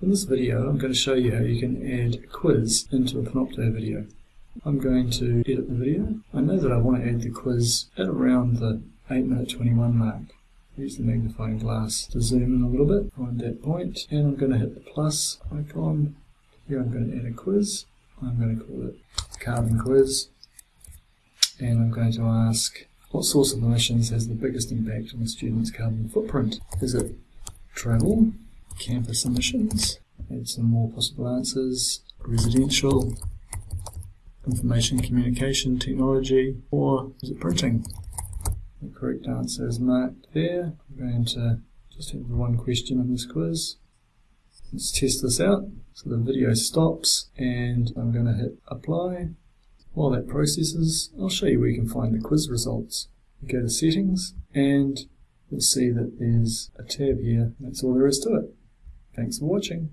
In this video I'm going to show you how you can add a quiz into a Panopto video. I'm going to edit the video. I know that I want to add the quiz at around the 8 minute 21 mark. Use the magnifying glass to zoom in a little bit, find that point, and I'm going to hit the plus icon. Here I'm going to add a quiz. I'm going to call it carbon quiz. And I'm going to ask what source of emissions has the biggest impact on the student's carbon footprint? Is it travel, campus emissions, add some more possible answers, residential, information communication technology, or is it printing? The correct answer is marked there. I'm going to just have the one question in this quiz. Let's test this out. So the video stops and I'm going to hit apply. While that processes, I'll show you where you can find the quiz results. You go to settings and you'll see that there's a tab here. That's all there is to it. Thanks for watching.